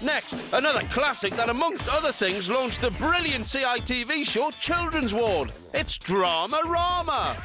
Next, another classic that, amongst other things, launched the brilliant CITV show Children's Ward. It's Drama Rama.